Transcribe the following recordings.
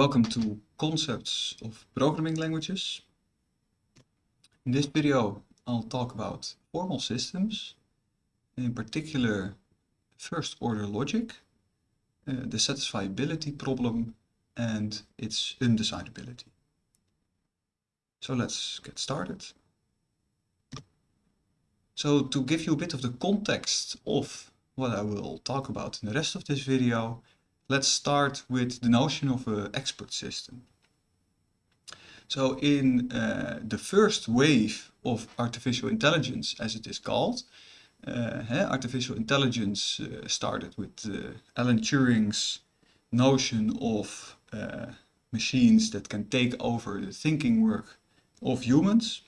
Welcome to Concepts of Programming Languages. In this video I'll talk about formal systems, in particular first order logic, uh, the satisfiability problem and its undecidability. So let's get started. So to give you a bit of the context of what I will talk about in the rest of this video, let's start with the notion of an expert system. So in uh, the first wave of artificial intelligence, as it is called, uh, artificial intelligence uh, started with uh, Alan Turing's notion of uh, machines that can take over the thinking work of humans.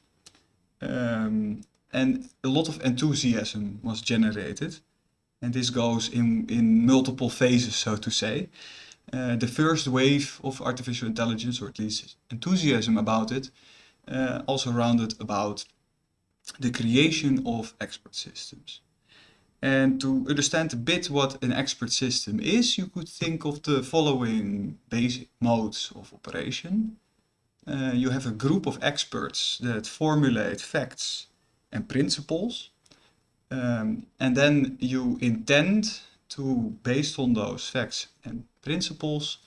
Um, and a lot of enthusiasm was generated and this goes in, in multiple phases, so to say. Uh, the first wave of artificial intelligence, or at least enthusiasm about it, uh, also rounded about the creation of expert systems. And to understand a bit what an expert system is, you could think of the following basic modes of operation. Uh, you have a group of experts that formulate facts and principles um, and then you intend to, based on those facts and principles,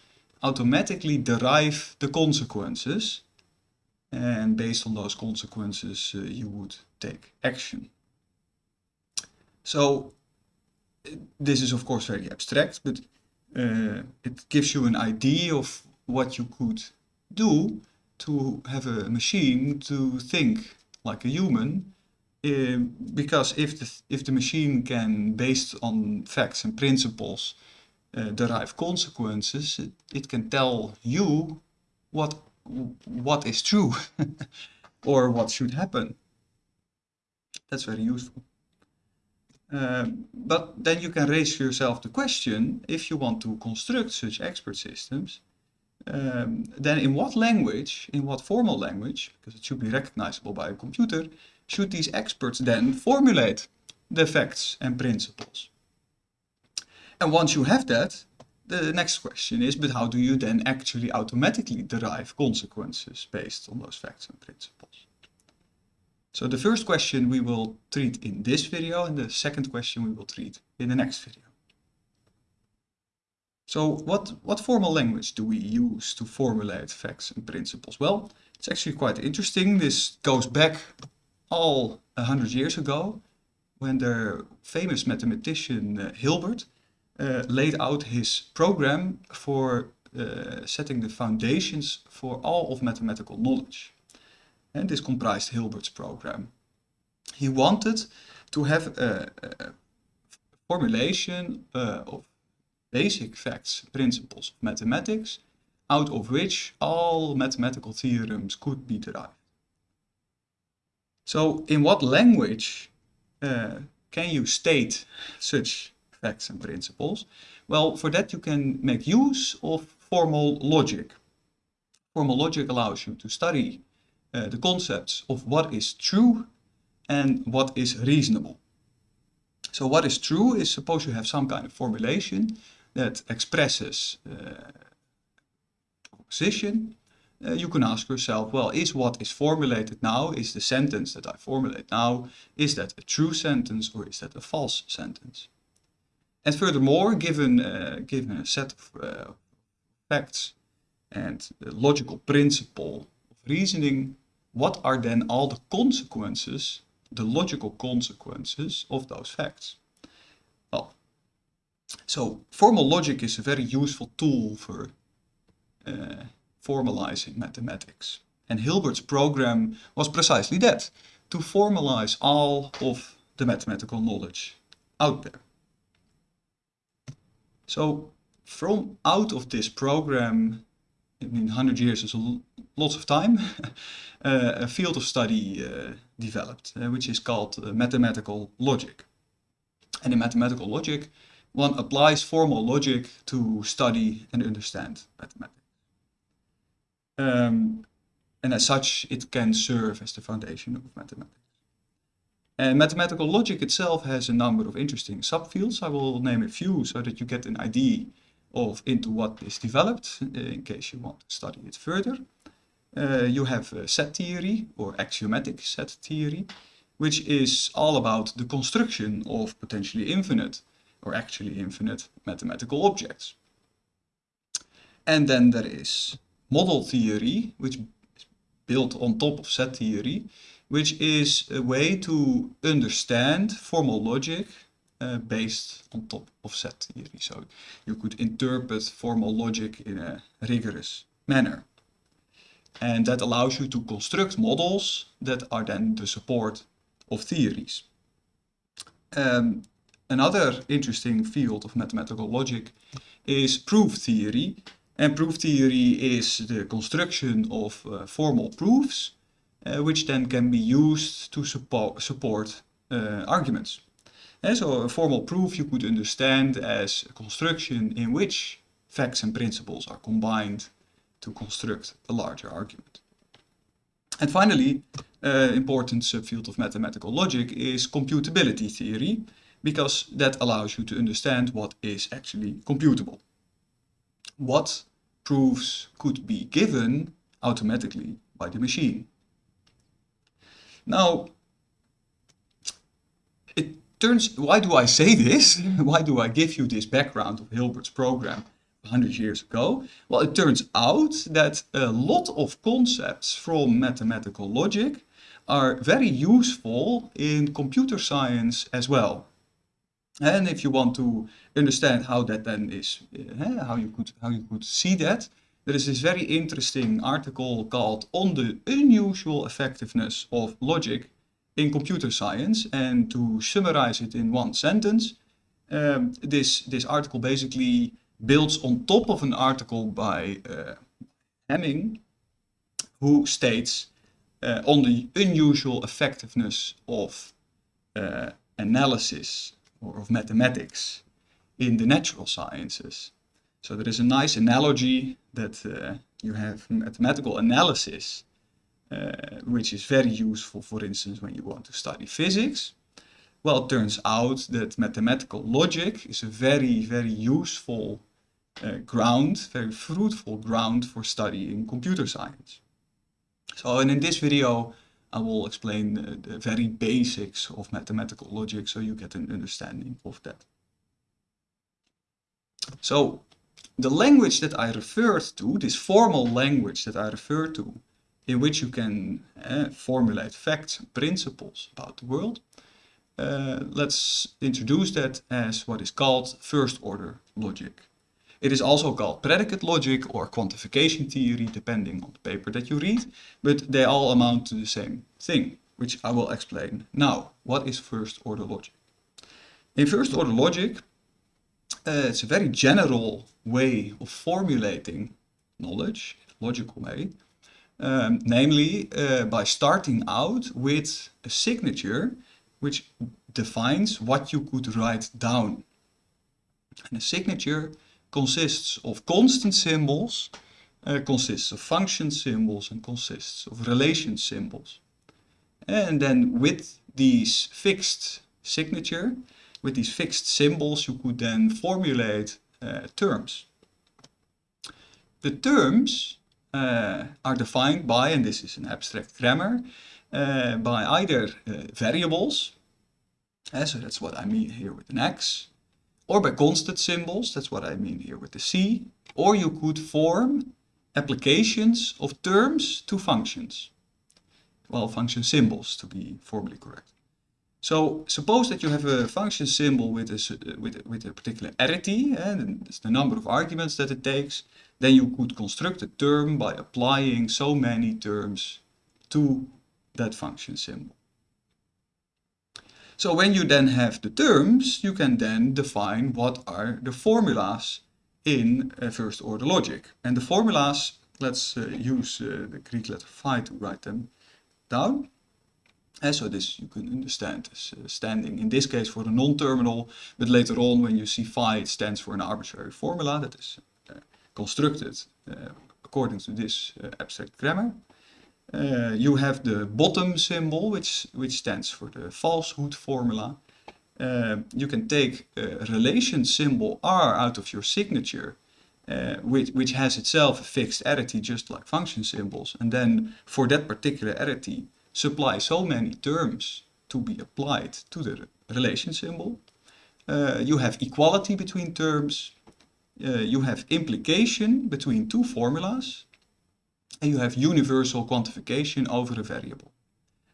automatically derive the consequences. And based on those consequences, uh, you would take action. So this is of course very abstract, but uh, it gives you an idea of what you could do to have a machine to think like a human um, because if the, if the machine can, based on facts and principles, uh, derive consequences, it, it, can tell you what, what is true or what should happen. That's very useful. Um, but then you can raise yourself the question, if you want to construct such expert systems, um, then in what language, in what formal language, because it should be recognizable by a computer, should these experts then formulate the facts and principles? And once you have that, the next question is, but how do you then actually automatically derive consequences based on those facts and principles? So the first question we will treat in this video and the second question we will treat in the next video. So what, what formal language do we use to formulate facts and principles? Well, it's actually quite interesting. This goes back all a hundred years ago when the famous mathematician uh, Hilbert uh, laid out his program for uh, setting the foundations for all of mathematical knowledge. And this comprised Hilbert's program. He wanted to have a, a formulation of basic facts, principles of mathematics, out of which all mathematical theorems could be derived. So in what language uh, can you state such facts and principles? Well, for that you can make use of formal logic. Formal logic allows you to study uh, the concepts of what is true and what is reasonable. So what is true is suppose you have some kind of formulation that expresses uh, position uh, you can ask yourself, well, is what is formulated now, is the sentence that I formulate now, is that a true sentence or is that a false sentence? And furthermore, given, uh, given a set of uh, facts and the logical principle of reasoning, what are then all the consequences, the logical consequences of those facts? Well, so formal logic is a very useful tool for uh, formalizing mathematics. And Hilbert's program was precisely that, to formalize all of the mathematical knowledge out there. So from out of this program, I mean 100 years is a lots of time, uh, a field of study uh, developed, uh, which is called uh, mathematical logic. And in mathematical logic, one applies formal logic to study and understand mathematics. Um, and as such, it can serve as the foundation of mathematics. And mathematical logic itself has a number of interesting subfields. I will name a few so that you get an idea of into what is developed uh, in case you want to study it further. Uh, you have set theory or axiomatic set theory, which is all about the construction of potentially infinite or actually infinite mathematical objects. And then there is model theory, which is built on top of set theory, which is a way to understand formal logic uh, based on top of set theory. So you could interpret formal logic in a rigorous manner. And that allows you to construct models that are then the support of theories. Um, another interesting field of mathematical logic is proof theory. And proof theory is the construction of uh, formal proofs, uh, which then can be used to support, support uh, arguments. And so a formal proof you could understand as a construction in which facts and principles are combined to construct a larger argument. And finally, uh, important subfield of mathematical logic is computability theory, because that allows you to understand what is actually computable. What proofs could be given automatically by the machine. Now, it turns, why do I say this? why do I give you this background of Hilbert's program 100 years ago? Well, it turns out that a lot of concepts from mathematical logic are very useful in computer science as well. And if you want to understand how that then is, uh, how you could how you could see that, there is this very interesting article called "On the Unusual Effectiveness of Logic in Computer Science." And to summarize it in one sentence, um, this this article basically builds on top of an article by uh, Hamming, who states uh, on the unusual effectiveness of uh, analysis or of mathematics in the natural sciences. So there is a nice analogy that uh, you have mathematical analysis, uh, which is very useful, for instance, when you want to study physics. Well, it turns out that mathematical logic is a very, very useful uh, ground, very fruitful ground for studying computer science. So, and in this video, I will explain the, very basics of mathematical logic so you get an understanding of that. So, the language that I referred to, this formal language that I referred to, in which you can uh, formulate facts and principles about the world, uh, let's introduce that as what is called first order logic. It is also called predicate logic or quantification theory, depending on the paper that you read, but they all amount to the same thing, which I will explain now. What is first order logic? In first order logic, uh, it's a very general way of formulating knowledge, logical way, um, namely uh, by starting out with a signature which defines what you could write down. And a signature consists of constant symbols, uh, consists of function symbols and consists of relation symbols. And then with these fixed signature, with these fixed symbols, you could then formulate uh, terms. The terms uh, are defined by, and this is an abstract grammar, by either variables, so that's what I mean here with an x, or by constant symbols, that's what I mean here with the C, or you could form applications of terms to functions. Well, function symbols to be formally correct. So suppose that you have a function symbol with a, with a, with a particular arity, eh, and it's the number of arguments that it takes, then you could construct a term by applying so many terms to that function symbol. So when you then have the terms, you can then define what are the formulas in uh, first order logic. And the formulas, let's uh, use uh, the Greek letter phi to write them down. And so this you can understand as uh, standing in this case for the non-terminal, but later on when you see phi it stands for an arbitrary formula that is uh, constructed uh, according to this abstract grammar. Uh, you have the bottom symbol, which, which stands for the falsehood formula. Uh, you can take a relation symbol R out of your signature uh, which, which has itself a fixed arity just like function symbols, and then for that particular arity supply so many terms to be applied to the relation symbol. You have equality between terms, you have implication between two formulas, and you have universal quantification over a variable.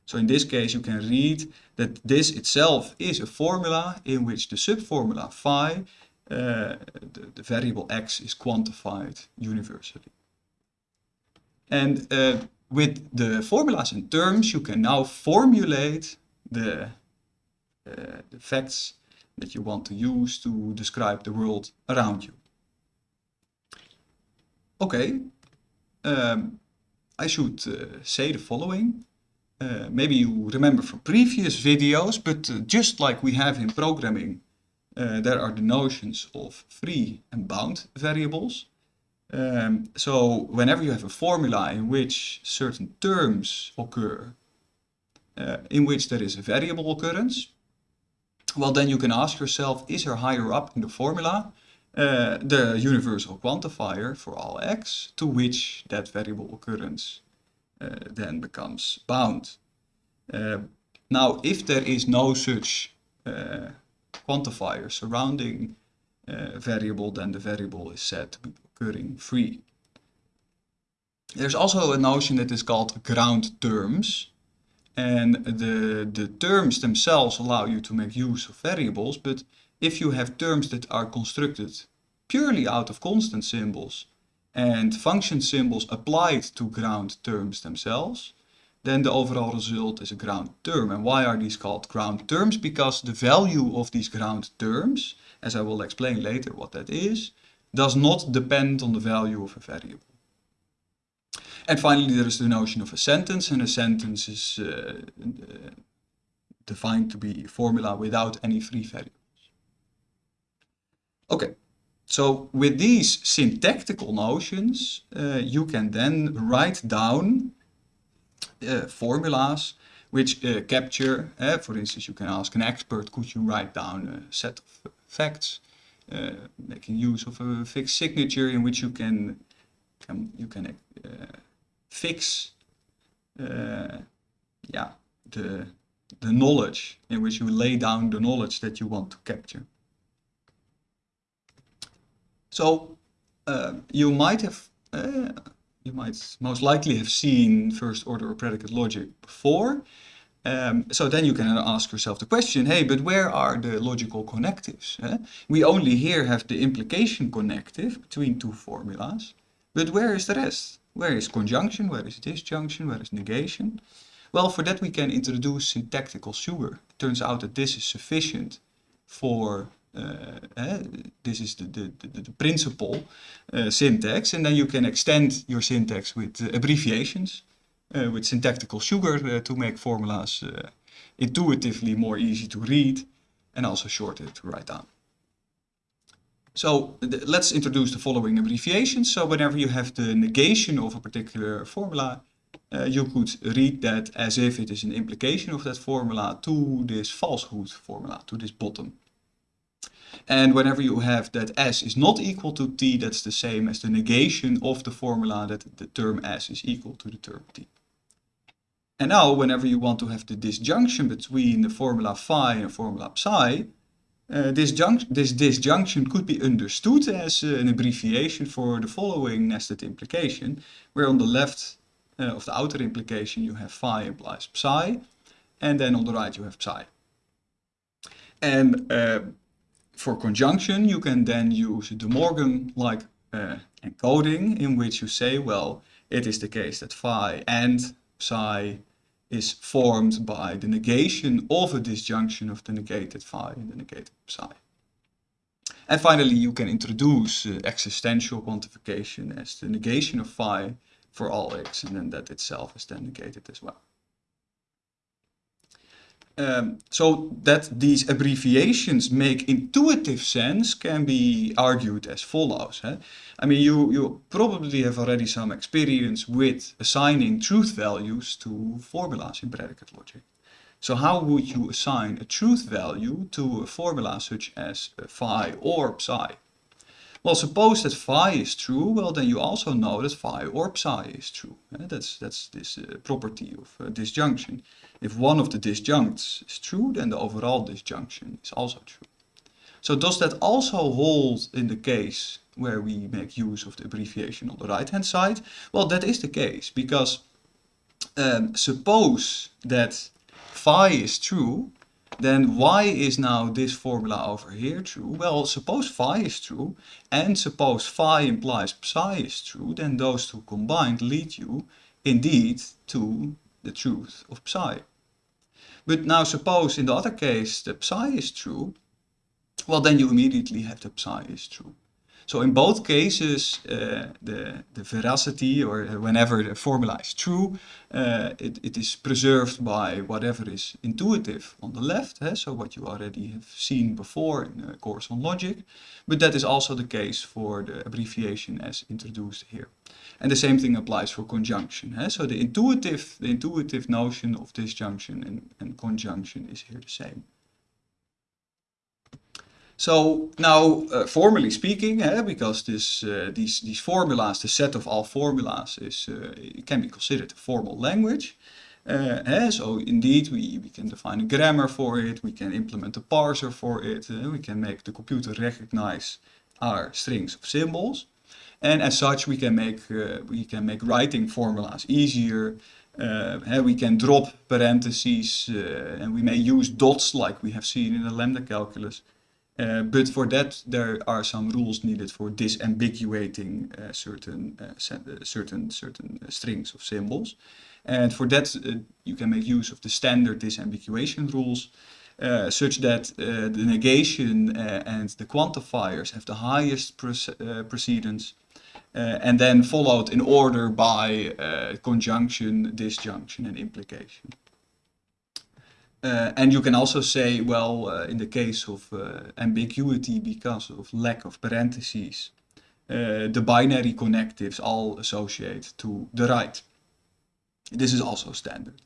So in this case you can read that this itself is a formula in which the subformula phi, uh, the, the, variable x is quantified universally. And uh, with the formulas and terms you can now formulate the, uh, the facts that you want to use to describe the world around you. Okay, um, I should uh, say the following. Uh, maybe you remember from previous videos, but uh, just like we have in programming, there are the notions of free and bound variables. Um, so whenever you have a formula in which certain terms occur, uh, in which there is a variable occurrence, well then you can ask yourself, is there higher up in the formula the universal quantifier for all x to which that variable occurrence uh, then becomes bound. Uh, now, if there is no such quantifier surrounding variable, then the variable is said to be occurring free. There's also a notion that is called ground terms. And the, the terms themselves allow you to make use of variables, but if you have terms that are constructed purely out of constant symbols and function symbols applied to ground terms themselves, then the overall result is a ground term. And why are these called ground terms? Because the value of these ground terms, as I will explain later what that is, does not depend on the value of a variable. And finally, there is the notion of a sentence, and a sentence is uh, defined to be a formula without any free variables. Okay, so with these syntactical notions, uh, you can then write down uh, formulas which uh, capture, uh, for instance, you can ask an expert, could you write down a set of facts, uh, making use of a fixed signature in which you can, can you can uh, fix yeah, the, the knowledge in which you lay down the knowledge that you want to capture. So uh, you might have, uh, you might most likely have seen first order or predicate logic before. Um, so then you can ask yourself the question, hey, but where are the logical connectives? Eh? We only here have the implication connective between two formulas, but where is the rest? Where is conjunction? Where is disjunction? Where is negation? Well, for that we can introduce syntactical sugar. It turns out that this is sufficient for uh, this is the, the, the, the principal uh, syntax and then you can extend your syntax with uh, abbreviations with syntactical sugar to make formulas intuitively more easy to read and also shorter to write down. So let's introduce the following abbreviations. So whenever you have the negation of a particular formula, uh, you could read that as if it is an implication of that formula to this falsehood formula, to this bottom. And whenever you have that s is not equal to t, that's the same as the negation of the formula that the term s is equal to the term t. And now, whenever you want to have the disjunction between the formula phi and the formula psi, uh, this, this disjunction could be understood as uh, an abbreviation for the following nested implication, where on the left uh, of the outer implication you have phi implies psi, and then on the right you have psi. And uh, for conjunction, you can then use De Morgan-like uh, encoding in which you say, well, it is the case that phi and psi is formed by the negation of a disjunction of the negated phi and the negated psi. And finally, you can introduce uh, existential quantification as the negation of phi for all x, and then that itself is then negated as well. Um, so that these abbreviations make intuitive sense can be argued as follows. I mean, you, you probably have already some experience with assigning truth values to formulas in predicate logic. So how would you assign a truth value to a formula such as phi or psi? Well, suppose that phi is true, well then you also know that phi or psi is true. Uh, that's, that's this uh, property of uh, disjunction. If one of the disjuncts is true, then the overall disjunction is also true. So does that also hold in the case where we make use of the abbreviation on the right hand side? Well, that is the case because um, suppose that phi is true, then why is now this formula over here true? Well, suppose phi is true and suppose phi implies psi is true, then those two combined lead you indeed to the truth of psi. But now suppose in the other case the psi is true, well then you immediately have the psi is true. So in both cases, uh, the, the veracity or whenever the formula is true, uh, it, it is preserved by whatever is intuitive on the left, eh? so what you already have seen before in the course on logic, but that is also the case for the abbreviation as introduced here. And the same thing applies for conjunction. Eh? So the intuitive, the intuitive notion of disjunction and, and conjunction is here the same. So now, uh, formally speaking, eh, because this, uh, these, these formulas, the set of all formulas is, uh, can be considered a formal language. Eh, so indeed, we, we can define a grammar for it, we can implement a parser for it, we can make the computer recognize our strings of symbols. And as such, we can make, we can make writing formulas easier, uh, we can drop parentheses uh, and we may use dots like we have seen in the lambda calculus. Uh, but for that, there are some rules needed for disambiguating uh, certain uh, certain certain strings of symbols. And for that, you can make use of the standard disambiguation rules, uh, such that uh, the negation uh, and the quantifiers have the highest precedence, and then followed in order by conjunction, disjunction, and implication. Uh, and you can also say, well, uh, in the case of uh, ambiguity because of lack of parentheses, uh, the binary connectives all associate to the right. This is also standard.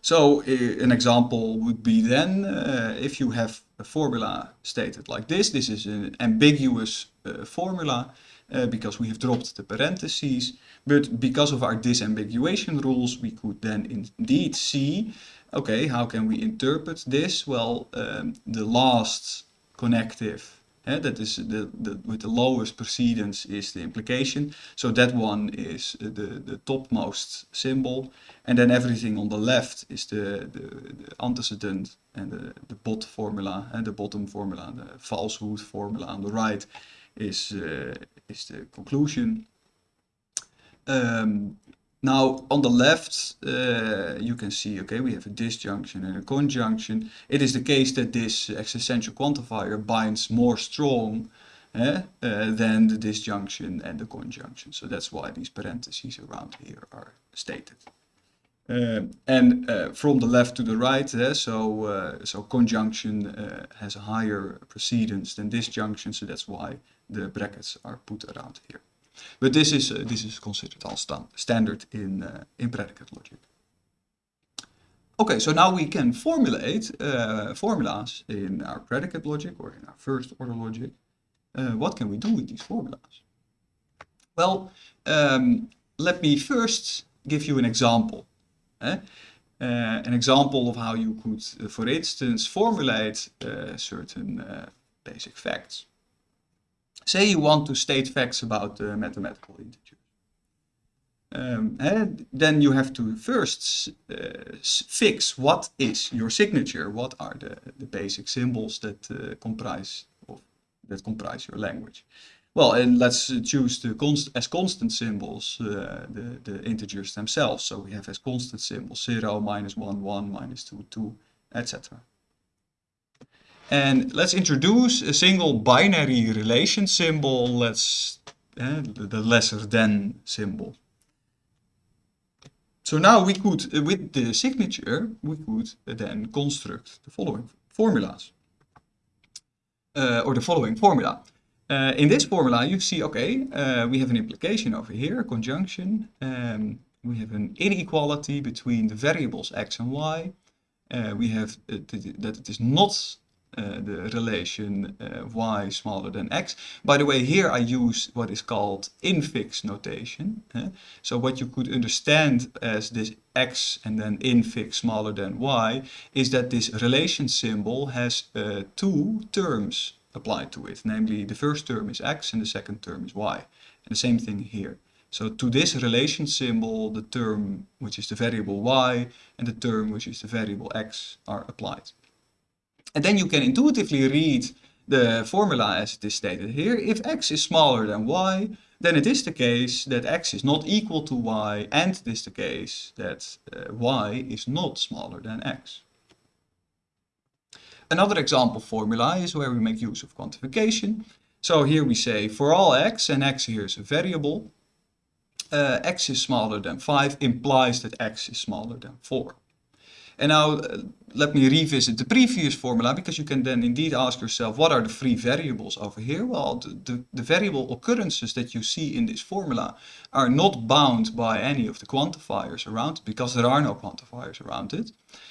So uh, an example would be then, uh, if you have a formula stated like this, this is an ambiguous formula because we have dropped the parentheses, but because of our disambiguation rules, we could then indeed see okay, how can we interpret this? Well, um, the last connective, that is the, the, with the lowest precedence is the implication. So that one is the, the topmost symbol. And then everything on the left is the, the, the antecedent and the, the bot formula and the bottom formula, the falsehood formula on the right is, uh, is the conclusion. Um, now on the left uh, you can see, okay, we have a disjunction and a conjunction. It is the case that this existential quantifier binds more strong eh, uh, than the disjunction and the conjunction. So that's why these parentheses around here are stated. Uh, and uh, from the left to the right, eh, so uh, so conjunction uh, has a higher precedence than disjunction, so that's why the brackets are put around here. But this is, uh, this is considered all sta standard in, uh, in predicate logic. Okay, so now we can formulate uh, formulas in our predicate logic or in our first order logic. Uh, what can we do with these formulas? Well, um, let me first give you an example. Eh? Uh, an example of how you could, uh, for instance, formulate certain basic facts. Say you want to state facts about the mathematical integers. Um, and then you have to first uh, fix what is your signature, what are the, the basic symbols that uh, comprise of, that comprise your language. Well, and let's choose the const as constant symbols uh, the, the integers themselves. So we have as constant symbols 0, minus 1, 1, minus 2, 2, etc. And let's introduce a single binary relation symbol, let's, uh, the lesser than symbol. So now we could, uh, with the signature, we could then construct the following formulas. Uh, or the following formula. In this formula you see, okay, we have an implication over here, a conjunction. Um, we have an inequality between the variables x and y. we have that it is not uh, the relation uh, y smaller than x. By the way, here I use what is called infix notation. So what you could understand as this x and then infix smaller than y is that this relation symbol has uh, two terms applied to it. Namely, the first term is x and the second term is y. And the same thing here. So to this relation symbol, the term which is the variable y and the term which is the variable x are applied. And then you can intuitively read the formula as it is stated here. If x is smaller than y, then it is the case that x is not equal to y and it is the case that uh, y is not smaller than x. Another example formula is where we make use of quantification. So here we say for all x, and x here is a variable, uh, x is smaller than 5 implies that x is smaller than 4. And now uh, let me revisit the previous formula because you can then indeed ask yourself what are the free variables over here? Well, the, the, the, variable occurrences that you see in this formula are not bound by any of the quantifiers around because there are no quantifiers around it.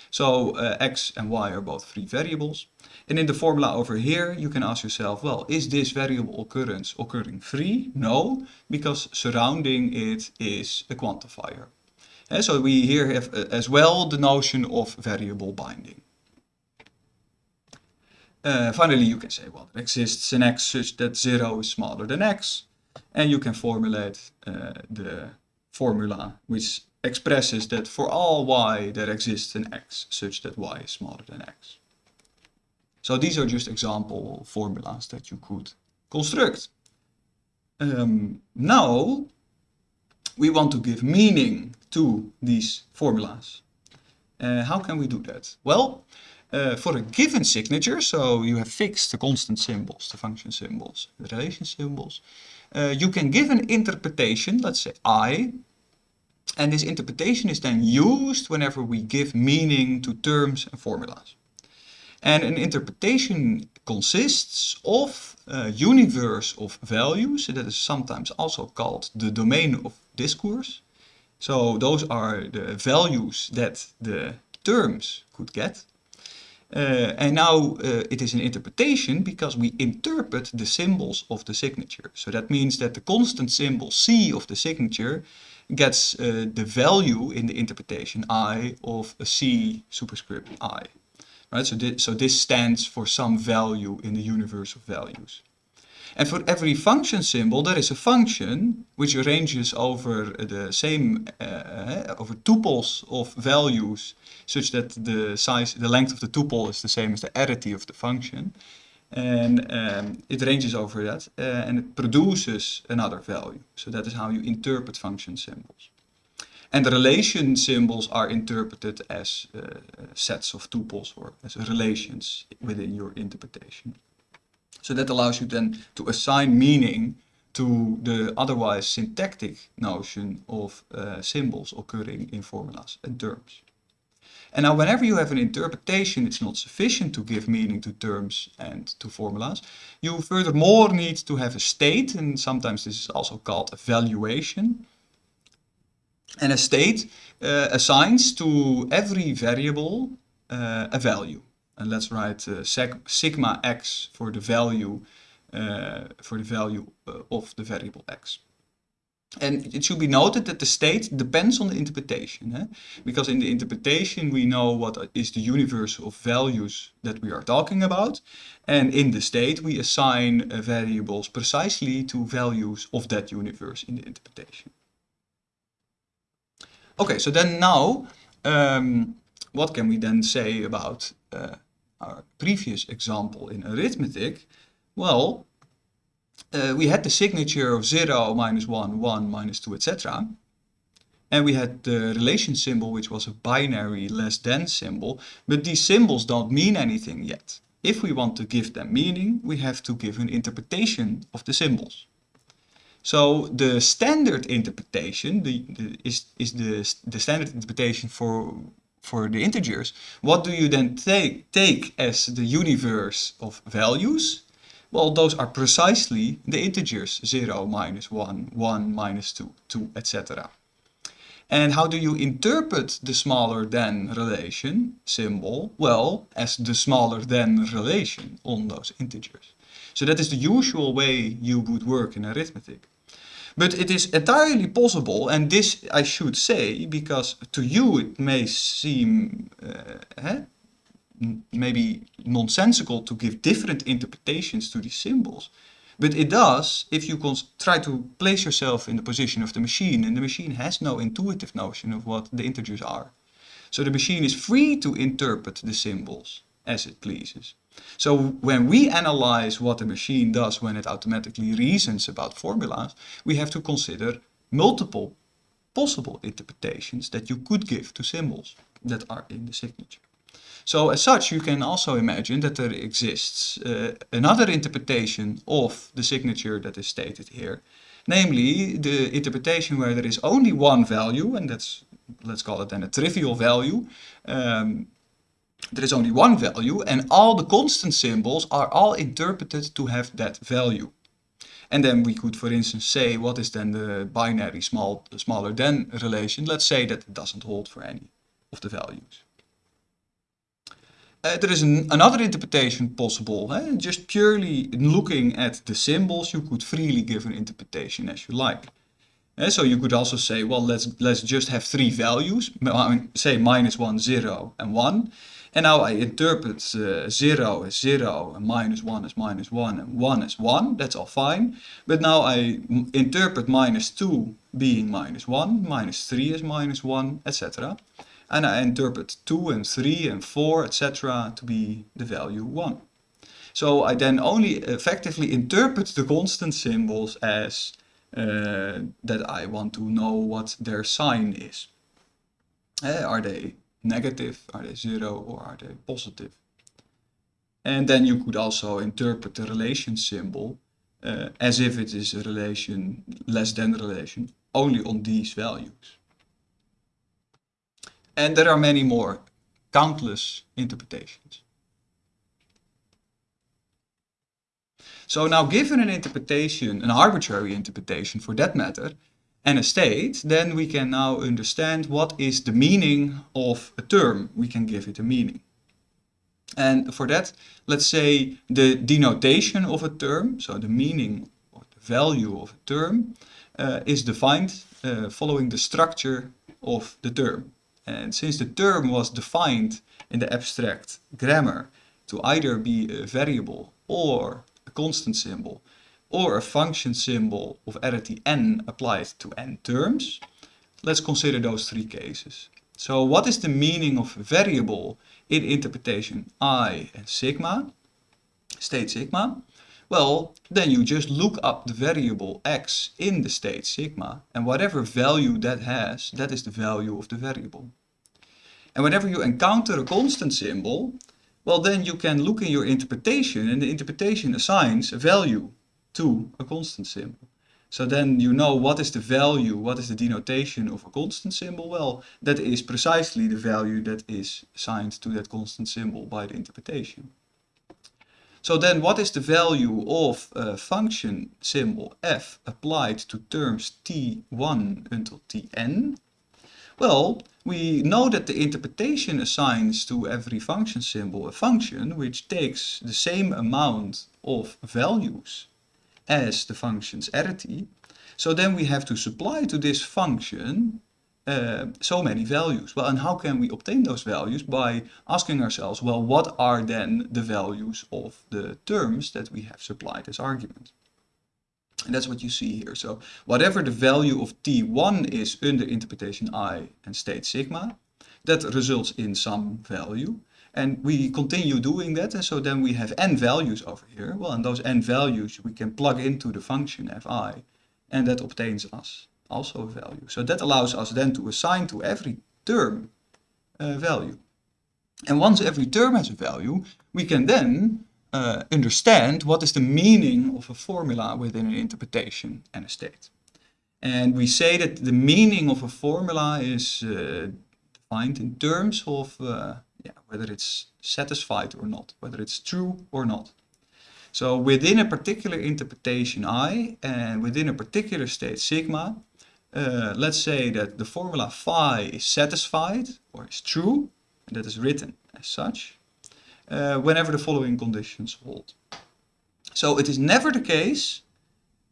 So uh, x and y are both free variables. And in the formula over here, you can ask yourself, well, is this variable occurrence occurring free? No, because surrounding it is a quantifier. And so we here have uh, as well the notion of variable binding. Uh, finally, you can say, well, there exists an x such that 0 is smaller than x. And you can formulate uh, the formula which expresses that for all y there exists an x such that y is smaller than x. So these are just example formulas that you could construct. Um, now we want to give meaning to these formulas. Uh, how can we do that? Well, uh, for a given signature, so you have fixed the constant symbols, the function symbols, the relation symbols, uh, you can give an interpretation, let's say i, and this interpretation is then used whenever we give meaning to terms and formulas. And an interpretation consists of a universe of values, that is sometimes also called the domain of discourse. So those are the values that the terms could get. Uh, and now uh, it is an interpretation because we interpret the symbols of the signature. So that means that the constant symbol C of the signature gets uh, the value in the interpretation I of a C superscript I. Right? So, this, so this stands for some value in the universe of values. And for every function symbol, there is a function which arranges over the same, uh, over tuples of values, such that the size, the length of the tuple is the same as the arity of the function. And um, it ranges over that uh, and it produces another value. So that is how you interpret function symbols. And the relation symbols are interpreted as uh, sets of tuples or as relations within your interpretation. So that allows you then to assign meaning to the otherwise syntactic notion of uh, symbols occurring in formulas and terms. And now whenever you have an interpretation, it's not sufficient to give meaning to terms and to formulas. You furthermore need to have a state, and sometimes this is also called a valuation. And a state uh, assigns to every variable uh, a value. And let's write uh, sigma x for the value uh, for the value uh, of the variable x. And it should be noted that the state depends on the interpretation. Eh? Because in the interpretation we know what is the universe of values that we are talking about. And in the state we assign uh, variables precisely to values of that universe in the interpretation. Okay, so then now, um, what can we then say about uh, our previous example in arithmetic? Well, uh, we had the signature of 0, minus 1, 1, minus 2, etc. And we had the relation symbol, which was a binary less than symbol. But these symbols don't mean anything yet. If we want to give them meaning, we have to give an interpretation of the symbols. So the standard interpretation the, the, is, is the, the standard interpretation for, for the integers. What do you then take, take as the universe of values? Well, those are precisely the integers 0, minus 1, 1, minus 2, 2, etc. And how do you interpret the smaller than relation symbol? Well, as the smaller than relation on those integers. So that is the usual way you would work in arithmetic. But it is entirely possible, and this I should say, because to you it may seem uh, maybe nonsensical to give different interpretations to these symbols. But it does if you try to place yourself in the position of the machine, and the machine has no intuitive notion of what the integers are. So the machine is free to interpret the symbols as it pleases. So when we analyze what the machine does when it automatically reasons about formulas, we have to consider multiple possible interpretations that you could give to symbols that are in the signature. So as such, you can also imagine that there exists uh, another interpretation of the signature that is stated here. Namely, the interpretation where there is only one value, and that's, let's call it then a trivial value. Um, there is only one value, and all the constant symbols are all interpreted to have that value. And then we could, for instance, say what is then the binary small, smaller than relation. Let's say that it doesn't hold for any of the values. Uh, there is an, another interpretation possible. Eh? Just purely looking at the symbols, you could freely give an interpretation as you like. Uh, so you could also say, well, let's let's just have three values, say minus 1, 0 and 1. And now I interpret uh, 0 as 0 and minus 1 as minus 1 and 1 as 1. That's all fine. But now I interpret minus 2 being minus 1, minus 3 as minus 1, etc and I interpret 2 and 3 and 4 etc. to be the value 1. So I then only effectively interpret the constant symbols as uh, that I want to know what their sign is. Uh, are they negative, are they 0 or are they positive? And then you could also interpret the relation symbol uh, as if it is a relation less than relation only on these values. And there are many more, countless interpretations. So now given an interpretation, an arbitrary interpretation for that matter, and a state, then we can now understand what is the meaning of a term. We can give it a meaning. And for that, let's say the denotation of a term, so the meaning or the value of a term, uh, is defined uh, following the structure of the term. And since the term was defined in the abstract grammar to either be a variable or a constant symbol or a function symbol of arity n applied to n terms, let's consider those three cases. So what is the meaning of variable in interpretation i and sigma, state sigma? Well, then you just look up the variable x in the state sigma, and whatever value that has, that is the value of the variable. And whenever you encounter a constant symbol, well then you can look in your interpretation and the interpretation assigns a value to a constant symbol. So then you know what is the value, what is the denotation of a constant symbol? Well, that is precisely the value that is assigned to that constant symbol by the interpretation. So then what is the value of a function symbol f applied to terms t1 until tn? Well, we know that the interpretation assigns to every function symbol a function which takes the same amount of values as the function's arity. So then we have to supply to this function uh, so many values. Well, and how can we obtain those values? By asking ourselves, well, what are then the values of the terms that we have supplied as argument? And that's what you see here. So whatever the value of t1 is under interpretation i and state sigma, that results in some value. And we continue doing that, and so then we have n values over here. Well, and those n values we can plug into the function fi, and that obtains us also a value. So that allows us then to assign to every term a value. And once every term has a value, we can then uh, understand what is the meaning of a formula within an interpretation and a state. And we say that the meaning of a formula is uh, defined in terms of uh, yeah, whether it's satisfied or not, whether it's true or not. So within a particular interpretation I and within a particular state sigma, uh, let's say that the formula phi is satisfied or is true, and that is written as such, uh, whenever the following conditions hold. So it is never the case,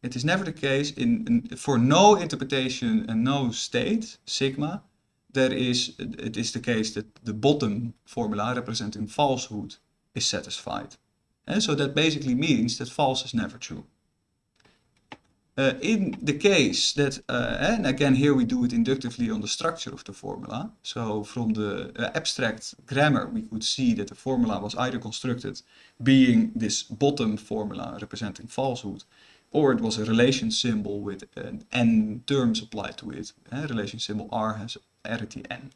it is never the case in, in for no interpretation and no state, sigma, there is, it is the case that the bottom formula representing falsehood is satisfied. And so that basically means that false is never true. Uh, in the case that, uh, and again here we do it inductively on the structure of the formula. So from the uh, abstract grammar we could see that the formula was either constructed being this bottom formula representing falsehood or it was a relation symbol with n terms applied to it. Relation symbol r has arity n.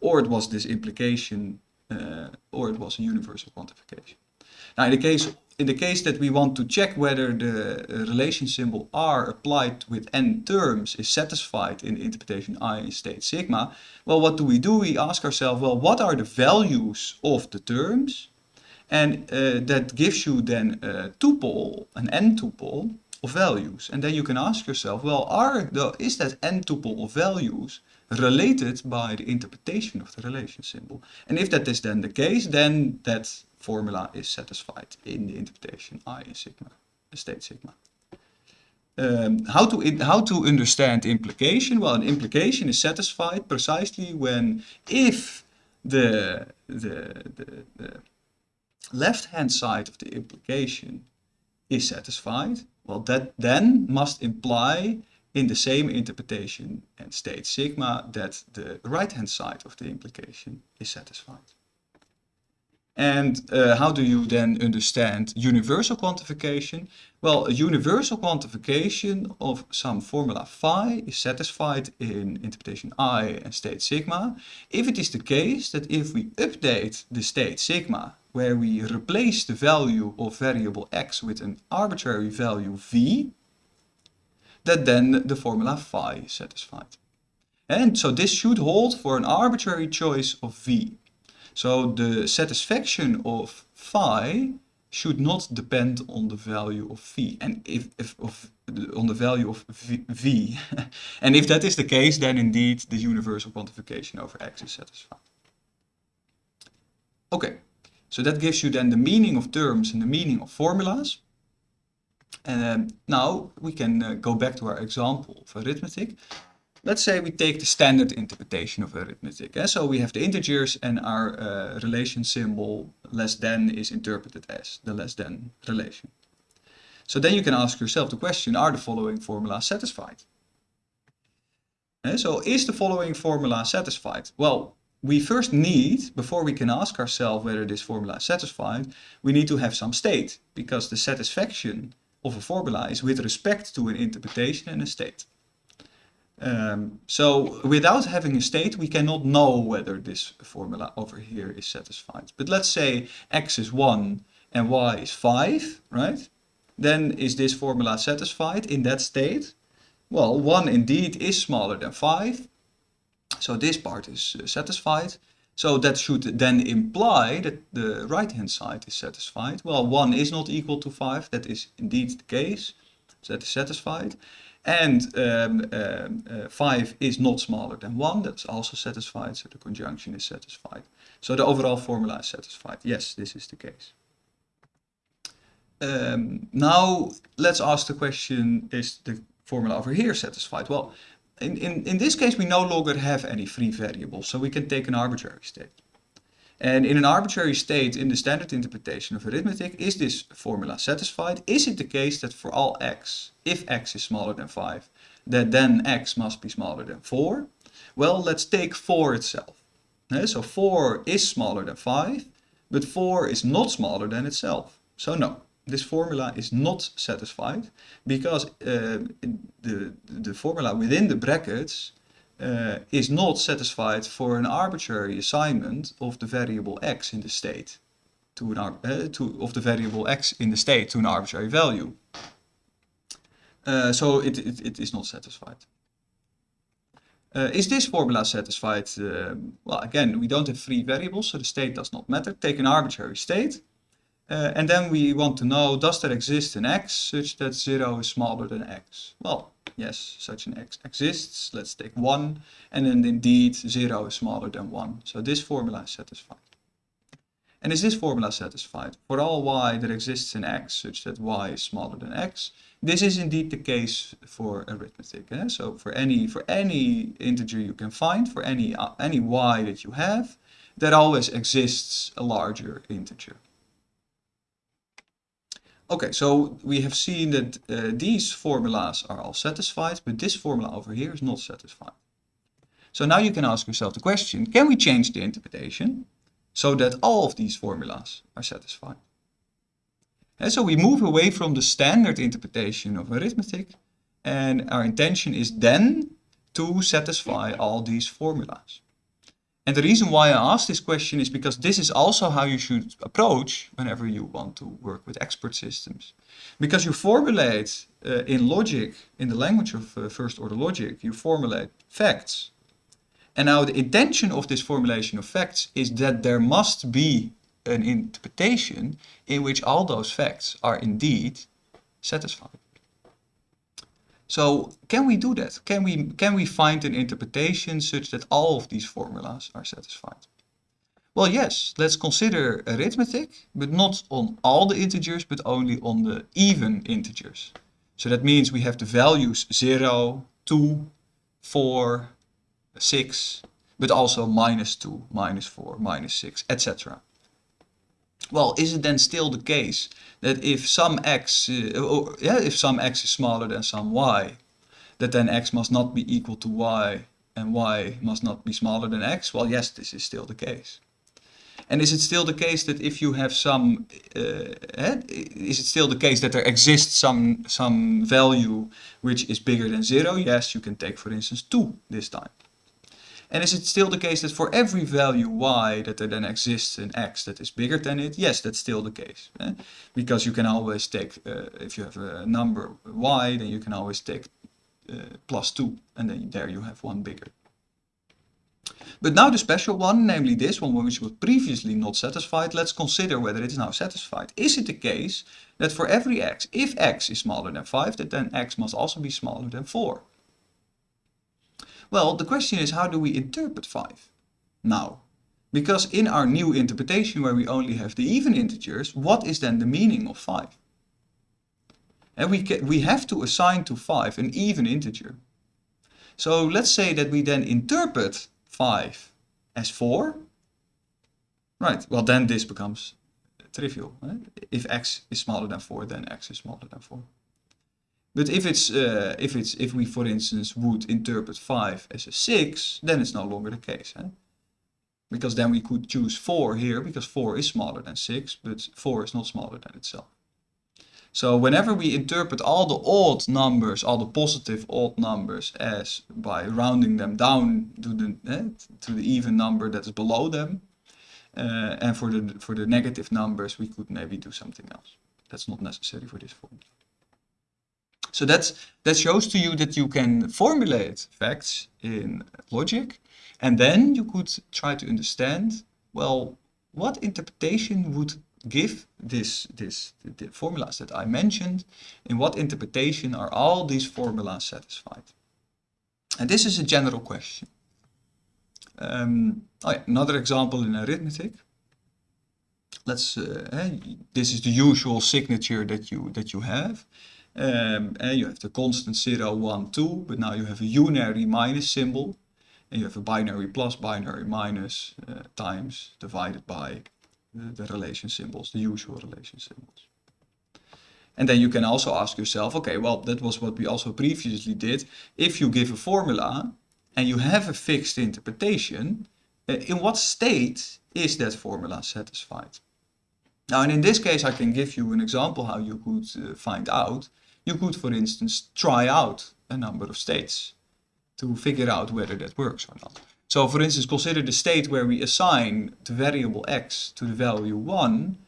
Or it was this implication uh, or it was a universal quantification. Now in the case in the case that we want to check whether the uh, relation symbol r applied with n terms is satisfied in interpretation i in state sigma, well what do we do? We ask ourselves, well what are the values of the terms? And uh, that gives you then a tuple, an n tuple of values. And then you can ask yourself, well are the, is that n tuple of values related by the interpretation of the relation symbol. And if that is then the case, then that formula is satisfied in the interpretation I in sigma, the state sigma. Um, how to how to understand implication? Well, an implication is satisfied precisely when if the the, the, the left hand side of the implication is satisfied, well, that then must imply in the same interpretation and state sigma that the right-hand side of the implication is satisfied. And uh, how do you then understand universal quantification? Well, a universal quantification of some formula phi is satisfied in interpretation I and state sigma if it is the case that if we update the state sigma where we replace the value of variable x with an arbitrary value v, that then the formula phi is satisfied. And so this should hold for an arbitrary choice of v. So the satisfaction of phi should not depend on the value of v and if, if of on the value of v, v. and if that is the case then indeed the universal quantification over x is satisfied okay so that gives you then the meaning of terms and the meaning of formulas um, now we can uh, go back to our example of arithmetic. Let's say we take the standard interpretation of arithmetic. Eh? So we have the integers and our uh, relation symbol less than is interpreted as the less than relation. So then you can ask yourself the question, are the following formulas satisfied? Eh? So is the following formula satisfied? Well, we first need, before we can ask ourselves whether this formula is satisfied, we need to have some state, because the satisfaction of a formula is with respect to an interpretation and a state. Um, so without having a state, we cannot know whether this formula over here is satisfied. But let's say x is 1 and y is 5, right? Then is this formula satisfied in that state? Well, 1 indeed is smaller than 5. So this part is uh, satisfied. So that should then imply that the right-hand side is satisfied. Well, 1 is not equal to 5. That is indeed the case. So that is satisfied. And um, um, uh, 5 is not smaller than 1. That's also satisfied. So the conjunction is satisfied. So the overall formula is satisfied. Yes, this is the case. Um, now, let's ask the question, is the formula over here satisfied? Well, in, in, in this case, we no longer have any free variables, so we can take an arbitrary state. And in an arbitrary state, in the standard interpretation of arithmetic, is this formula satisfied? Is it the case that for all x, if x is smaller than 5, that then x must be smaller than 4? Well, let's take 4 itself. Eh, so 4 is smaller than 5, but 4 is not smaller than itself. So no, this formula is not satisfied because uh, the, the formula within the brackets uh, is not satisfied for an arbitrary assignment of the variable x in the state to an uh, to of the variable x in the state to an arbitrary value. Uh, so it, it, it is not satisfied. Uh, is this formula satisfied? Uh, well, again, we don't have free variables, so the state does not matter. Take an arbitrary state Uh, and then we want to know, does there exist an x such that 0 is smaller than x? Well, yes, such an x exists. Let's take 1. And then indeed 0 is smaller than 1. So this formula is satisfied. And is this formula satisfied? For all y there exists an x such that y is smaller than x. This is indeed the case for arithmetic. Eh? So for any for any integer you can find, for any uh, any y that you have, there always exists a larger integer. Okay, so we have seen that uh, these formulas are all satisfied, but this formula over here is not satisfied. So now you can ask yourself the question, can we change the interpretation? so that all of these formulas are satisfied. And so we move away from the standard interpretation of arithmetic and our intention is then to satisfy all these formulas. And the reason why I ask this question is because this is also how you should approach whenever you want to work with expert systems. Because you formulate uh, in logic, in the language of uh, first order logic, you formulate facts and now the intention of this formulation of facts is that there must be an interpretation in which all those facts are indeed satisfied. So can we do that? Can we, can we find an interpretation such that all of these formulas are satisfied? Well, yes, let's consider arithmetic, but not on all the integers, but only on the even integers. So that means we have the values 0, 2, 4, 6, but also minus 2, minus 4, minus 6, etc. Well, is it then still the case that if some x, uh, or, yeah, if some x is smaller than some y, that then x must not be equal to y and y must not be smaller than x? Well, yes, this is still the case. And is it still the case that if you have some, uh, eh, is it still the case that there exists some, some value which is bigger than zero? Yes, you can take for instance 2 this time. And is it still the case that for every value y that there then exists an x that is bigger than it? Yes, that's still the case. Eh? Because you can always take, uh, if you have a number y, then you can always take uh, plus 2 and then there you have one bigger. But now the special one, namely this one which was previously not satisfied, let's consider whether it is now satisfied. Is it the case that for every x, if x is smaller than 5, that then x must also be smaller than 4? Well, the question is how do we interpret 5 now? Because in our new interpretation where we only have the even integers, what is then the meaning of 5? And we, can, we have to assign to 5 an even integer. So let's say that we then interpret 5 as 4. Right, well then this becomes trivial. Right? If x is smaller than 4, then x is smaller than 4. But if it's uh, if it's if we for instance would interpret 5 as a 6, then it's no longer the case. Because then we could choose 4 here because 4 is smaller than 6, but 4 is not smaller than itself. So whenever we interpret all the odd numbers, all the positive odd numbers as by rounding them down to the eh, to the even number that is below them, uh, and for the for the negative numbers we could maybe do something else. That's not necessary for this formula. So that's, that shows to you that you can formulate facts in logic and then you could try to understand, well, what interpretation would give this, this the, formulas that I mentioned, in what interpretation are all these formulas satisfied? And this is a general question. Um, oh yeah, another example in arithmetic. Let's, uh, eh, this is the usual signature that you, that you have. Um, and you have the constant 0, 1, 2, but now you have a unary minus symbol. And you have a binary plus, binary minus uh, times divided by the, the relation symbols, the usual relation symbols. And then you can also ask yourself, okay, well, that was what we also previously did. If you give a formula and you have a fixed interpretation, uh, in what state is that formula satisfied? Now, and in this case, I can give you an example how you could uh, find out you could, for instance, try out a number of states to figure out whether that works or not. So for instance, consider the state where we assign the variable x to the value 1.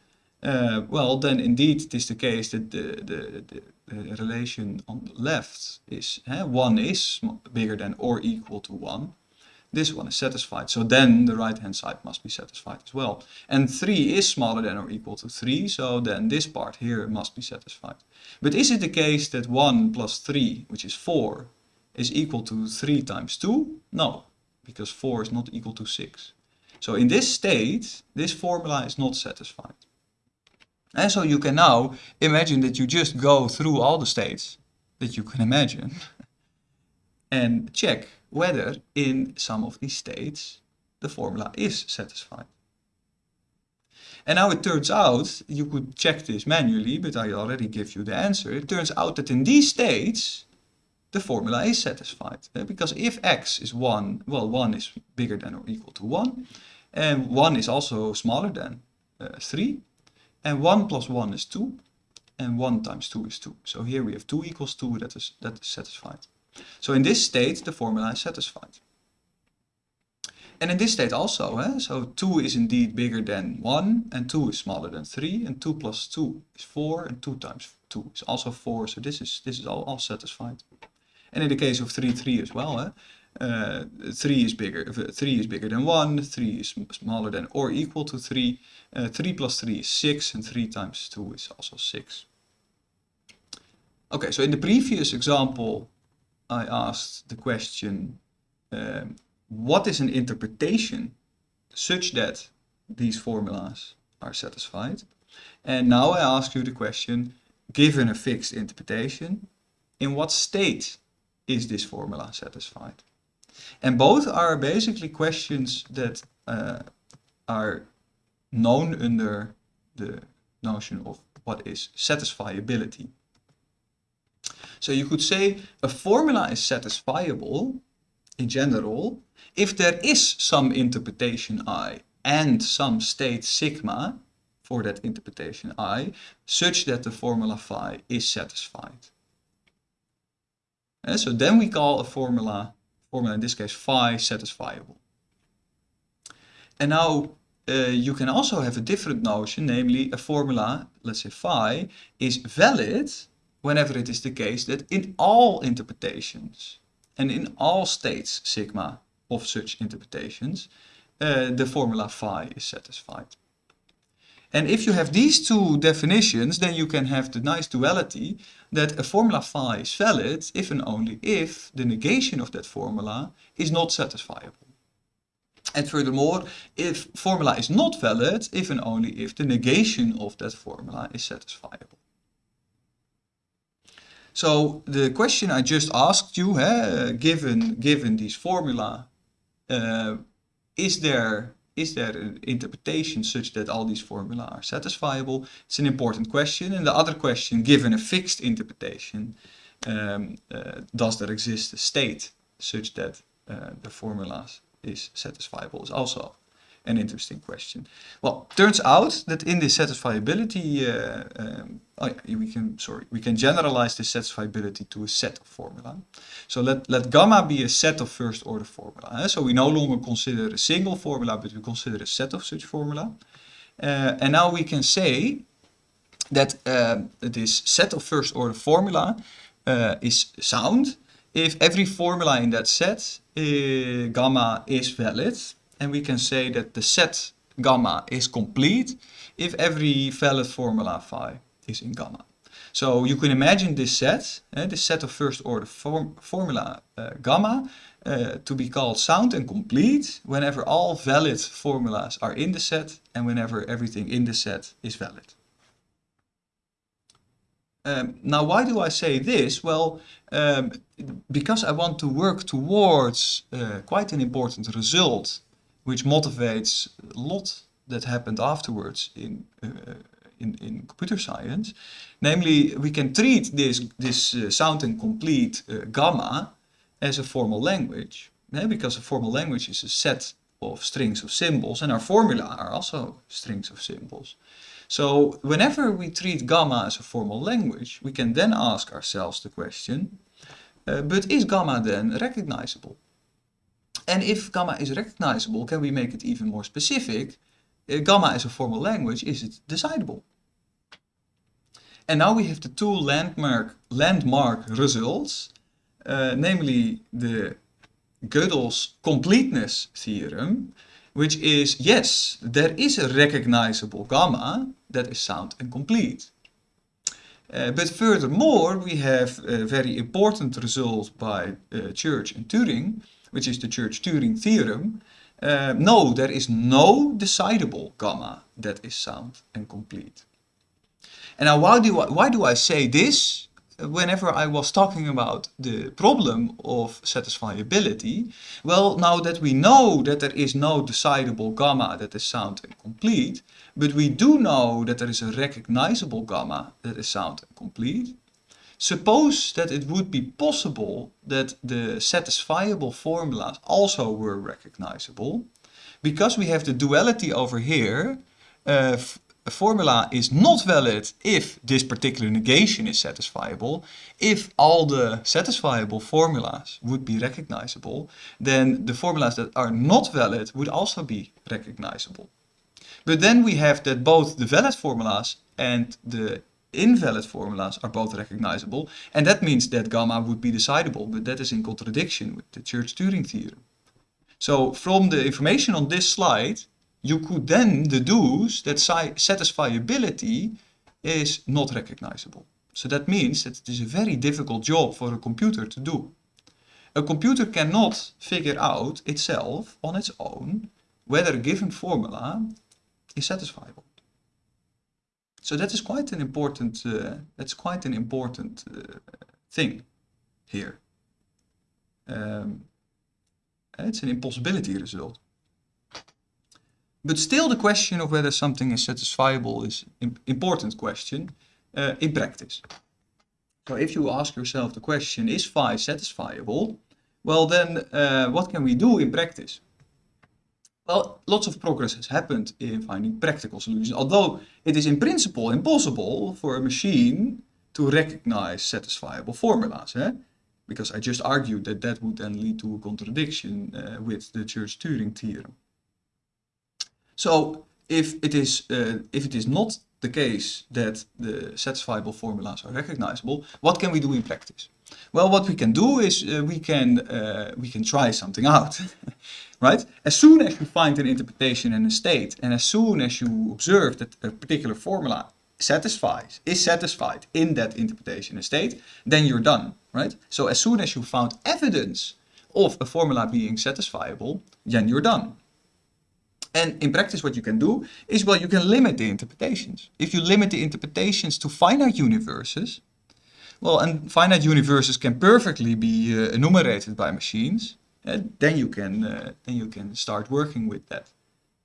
Uh, well, then indeed it is the case that the, the, the, the relation on the left is uh, 1 is bigger than or equal to 1. This one is satisfied. So then the right hand side must be satisfied as well. And 3 is smaller than or equal to 3, so then this part here must be satisfied. But is it the case that 1 plus 3, which is 4, is equal to 3 times 2? No, because 4 is not equal to 6. So in this state, this formula is not satisfied. And so you can now imagine that you just go through all the states that you can imagine and check whether in some of these states the formula is satisfied. And now it turns out, you could check this manually, but I already give you the answer. It turns out that in these states, the formula is satisfied. Eh, because if x is 1, well 1 is bigger than or equal to 1, and 1 is also smaller than uh, 3, and 1 plus 1 is 2, and 1 times 2 is 2. So here we have 2 equals 2, that is, that is satisfied. So in this state, the formula is satisfied. And in this state also, eh? so 2 is indeed bigger than 1, and 2 is smaller than 3, and 2 plus 2 is 4, and 2 times 2 is also 4, so this is, this is all, all satisfied. And in the case of 3, 3 as well, eh? Uh, 3 is bigger, 3 is bigger than 1, 3 is smaller than or equal to 3, uh, 3 plus 3 is 6, and 3 times 2 is also 6. Okay, so in the previous example, I asked the question, um, what is an interpretation such that these formulas are satisfied? And now I ask you the question, given a fixed interpretation, in what state is this formula satisfied? And both are basically questions that uh, are known under the notion of what is satisfiability. So you could say a formula is satisfiable in general if there is some interpretation i and some state sigma for that interpretation i such that the formula phi is satisfied. And so then we call a formula, formula in this case phi satisfiable. And now uh, you can also have a different notion, namely a formula, let's say phi, is valid whenever it is the case that in all interpretations and in all states sigma of such interpretations, uh, the formula phi is satisfied. And if you have these two definitions, then you can have the nice duality that a formula phi is valid if and only if the negation of that formula is not satisfiable. And furthermore, if formula is not valid if and only if the negation of that formula is satisfiable. So the question I just asked you, eh, given given these formula, uh, is there is there an interpretation such that all these formula are satisfiable? It's an important question. And the other question, given a fixed interpretation, um, uh, does there exist a state such that uh, the formulas is satisfiable is also an interesting question. Well, turns out that in this satisfiability, uh, um, oh we can sorry, we can generalize this satisfiability to a set of formula. So let let gamma be a set of first order formula. Eh? So we no longer consider a single formula, but we consider a set of such formula. Uh, and now we can say that uh, this set of first order formula uh, is sound if every formula in that set uh, gamma is valid and we can say that the set gamma is complete if every valid formula phi is in gamma. So you can imagine this set, uh, this set of first order form formula uh, gamma, uh, to be called sound and complete whenever all valid formulas are in the set and whenever everything in the set is valid. Um, now, why do I say this? Well, um, because I want to work towards uh, quite an important result which motivates a lot that happened afterwards in, uh, in, in computer science. Namely, we can treat this, this uh, sound and complete uh, gamma as a formal language. Yeah, because a formal language is a set of strings of symbols and our formula are also strings of symbols. So whenever we treat gamma as a formal language, we can then ask ourselves the question, uh, but is gamma then recognizable? And if gamma is recognizable, can we make it even more specific? Uh, gamma is a formal language, is it decidable? And now we have the two landmark, landmark results, uh, namely the Gödel's completeness theorem, which is, yes, there is a recognizable gamma that is sound and complete. Uh, but furthermore, we have a very important result by uh, Church and Turing, which is the Church-Turing theorem. Uh, no, there is no decidable gamma that is sound and complete. And now why do I, why do I say this? whenever I was talking about the problem of satisfiability, well, now that we know that there is no decidable gamma that is sound and complete, but we do know that there is a recognizable gamma that is sound and complete, suppose that it would be possible that the satisfiable formulas also were recognizable, because we have the duality over here, uh, a formula is not valid if this particular negation is satisfiable. If all the satisfiable formulas would be recognizable, then the formulas that are not valid would also be recognizable. But then we have that both the valid formulas and the invalid formulas are both recognizable, and that means that gamma would be decidable, but that is in contradiction with the Church-Turing theorem. So from the information on this slide, you could then deduce that satisfiability is not recognizable. So that means that it is a very difficult job for a computer to do. A computer cannot figure out itself on its own whether a given formula is satisfiable. So that is quite an important, uh, that's quite an important uh, thing here. Um, it's an impossibility result. But still the question of whether something is satisfiable is an important question uh, in practice. So if you ask yourself the question, is phi satisfiable? Well then, uh, what can we do in practice? Well, lots of progress has happened in finding practical solutions, although it is in principle impossible for a machine to recognize satisfiable formulas. Eh? Because I just argued that that would then lead to a contradiction uh, with the Church-Turing theorem. So if it is uh, if it is not the case that the satisfiable formulas are recognizable, what can we do in practice? Well, what we can do is uh, we can uh, we can try something out, right? As soon as you find an interpretation in a state, and as soon as you observe that a particular formula satisfies is satisfied in that interpretation and state, then you're done, right? So as soon as you found evidence of a formula being satisfiable, then you're done. And in practice what you can do is, well, you can limit the interpretations. If you limit the interpretations to finite universes, well, and finite universes can perfectly be uh, enumerated by machines, uh, then you can uh, then you can start working with that,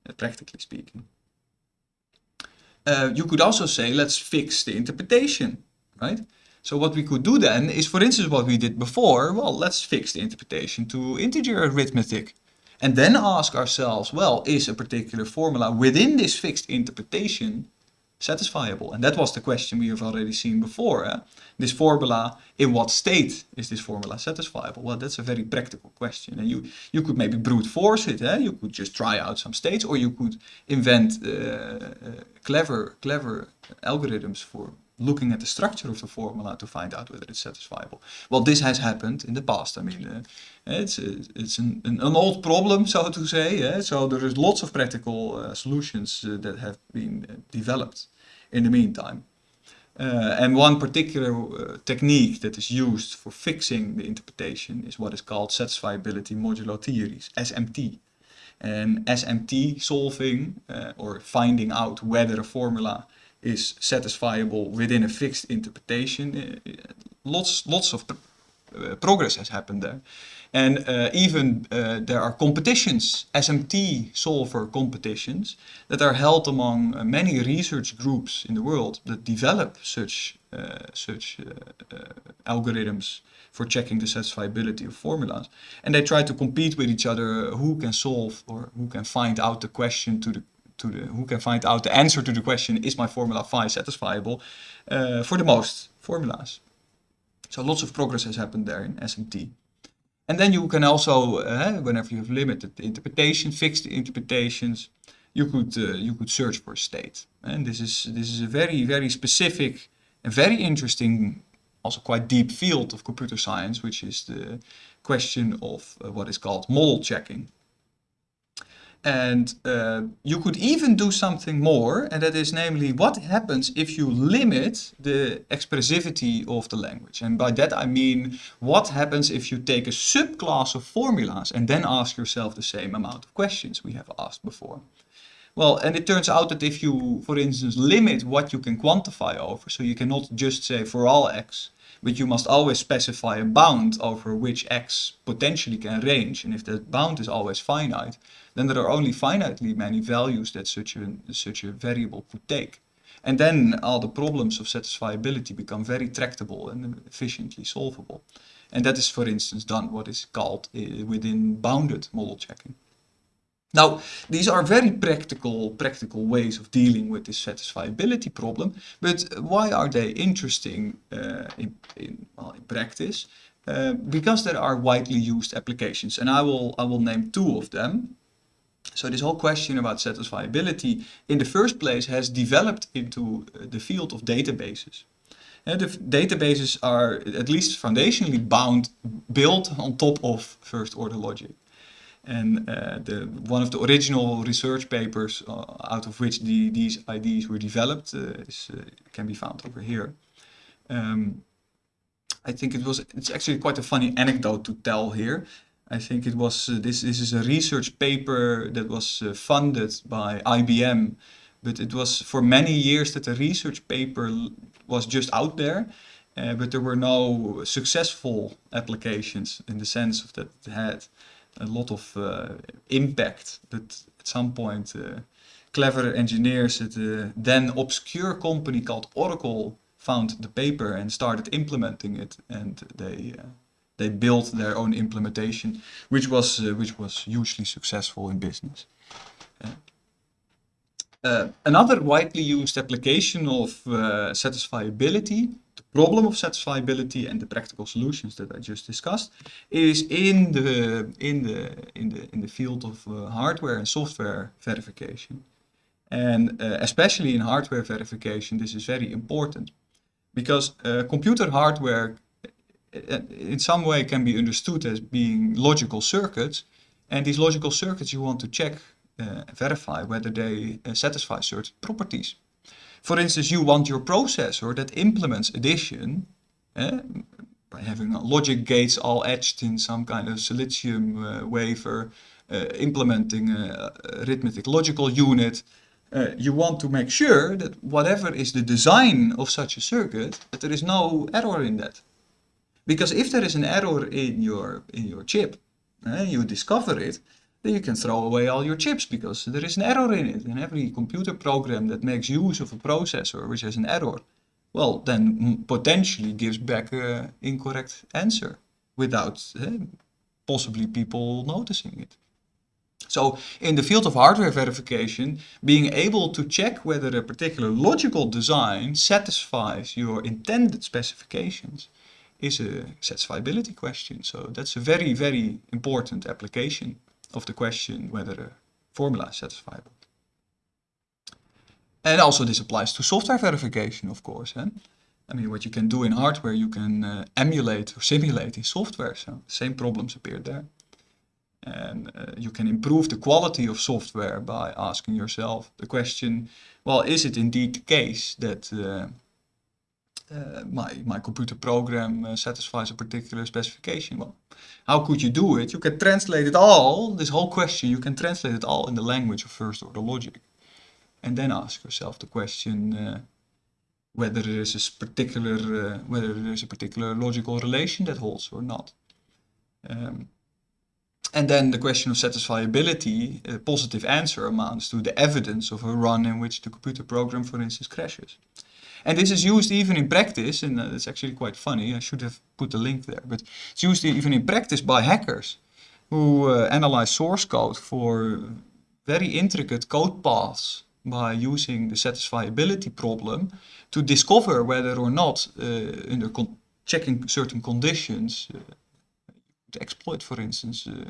uh, practically speaking. Uh, you could also say, let's fix the interpretation, right? So what we could do then is, for instance, what we did before, well, let's fix the interpretation to integer arithmetic. And then ask ourselves, well, is a particular formula within this fixed interpretation satisfiable? And that was the question we have already seen before. Eh? This formula, in what state is this formula satisfiable? Well, that's a very practical question. And you, you could maybe brute force it. Eh? You could just try out some states or you could invent uh, uh, clever, clever algorithms for looking at the structure of the formula to find out whether it's satisfiable. Well, this has happened in the past. I mean, uh, it's it's an, an, old problem, so to say. Yeah? So there is lots of practical uh, solutions uh, that have been uh, developed in the meantime. Uh, and one particular uh, technique that is used for fixing the interpretation is what is called satisfiability modulo theories, SMT. And SMT solving or finding out whether a formula is satisfiable within a fixed interpretation. Uh, lots, lots of uh, progress has happened there. And uh, even uh, there are competitions, SMT solver competitions, that are held among many research groups in the world that develop such, such algorithms for checking the satisfiability of formulas. And they try to compete with each other who can solve or who can find out the question to the to the, who can find out the answer to the question, is my formula phi satisfiable, uh, for the most formulas. So lots of progress has happened there in SMT. And then you can also, uh, whenever you have limited interpretation, fixed interpretations, you could uh, you could search for state. And this is this is a very very specific and very interesting also quite deep field of computer science, which is the question of uh, what is called model checking. And uh, you could even do something more, and that is namely what happens if you limit the expressivity of the language. And by that I mean, what happens if you take a subclass of formulas and then ask yourself the same amount of questions we have asked before. Well, and it turns out that if you, for instance, limit what you can quantify over, so you cannot just say for all x, but you must always specify a bound over which x potentially can range. And if that bound is always finite, then there are only finitely many values that such a, such a variable could take. And then all the problems of satisfiability become very tractable and efficiently solvable. And that is, for instance, done what is called uh, within bounded model checking. Now, these are very practical, practical ways of dealing with this satisfiability problem, but why are they interesting uh, in, in, well, in practice? Uh, because there are widely used applications, and I will, I will name two of them. So this whole question about satisfiability in the first place has developed into uh, the field of databases. And the databases are at least foundationally bound, built on top of first order logic. And uh, the, one of the original research papers uh, out of which the, these ideas were developed uh, is, uh, can be found over here. Um, I think it was, it's actually quite a funny anecdote to tell here. I think it was, uh, this, this is a research paper that was uh, funded by IBM, but it was for many years that the research paper was just out there. but there were no successful applications in the sense of that it had a lot of uh, impact but at some point uh, clever engineers at the then obscure company called Oracle found the paper and started implementing it and they uh, they built their own implementation which was uh, which was hugely successful in business uh, uh, another widely used application of satisfiability the problem of satisfiability and the practical solutions that I just discussed is in the in the in the in the field of uh, hardware and software verification. And uh, especially in hardware verification, this is very important because uh, computer hardware uh, in some way can be understood as being logical circuits. And these logical circuits you want to check, uh, verify whether they uh, satisfy certain properties. For instance, you want your processor that implements addition eh, by having logic gates all etched in some kind of silicium uh, wafer, implementing a arithmetic logical unit. Uh, you want to make sure that whatever is the design of such a circuit, that there is no error in that. Because if there is an error in your, in your chip, eh, you discover it, then you can throw away all your chips because there is an error in it. And every computer program that makes use of a processor which has an error, well, then potentially gives back an incorrect answer without eh, possibly people noticing it. So in the field of hardware verification, being able to check whether a particular logical design satisfies your intended specifications is a satisfiability question. So that's a very, very important application of the question whether a formula is satisfiable. And also this applies to software verification, of course. Eh? I mean, what you can do in hardware, you can uh, emulate or simulate in software. So same problems appear there. And uh, you can improve the quality of software by asking yourself the question, well, is it indeed the case that uh, uh, my, my computer program uh, satisfies a particular specification. Well, how could you do it? You can translate it all, this whole question, you can translate it all in the language of first order logic. And then ask yourself the question uh, whether there is a particular whether there is a particular logical relation that holds or not. Um, and then the question of satisfiability, a positive answer amounts to the evidence of a run in which the computer program, for instance, crashes. And this is used even in practice, and uh, it's actually quite funny, I should have put a link there, but it's used even in practice by hackers who uh, analyze source code for very intricate code paths by using the satisfiability problem to discover whether or not, uh, under checking certain conditions, uh, to exploit, for instance, uh,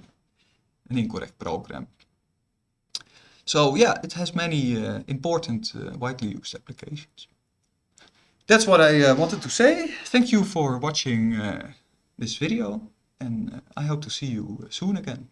an incorrect program. So yeah, it has many uh, important widely used applications. That's what I uh, wanted to say. Thank you for watching uh, this video and uh, I hope to see you soon again.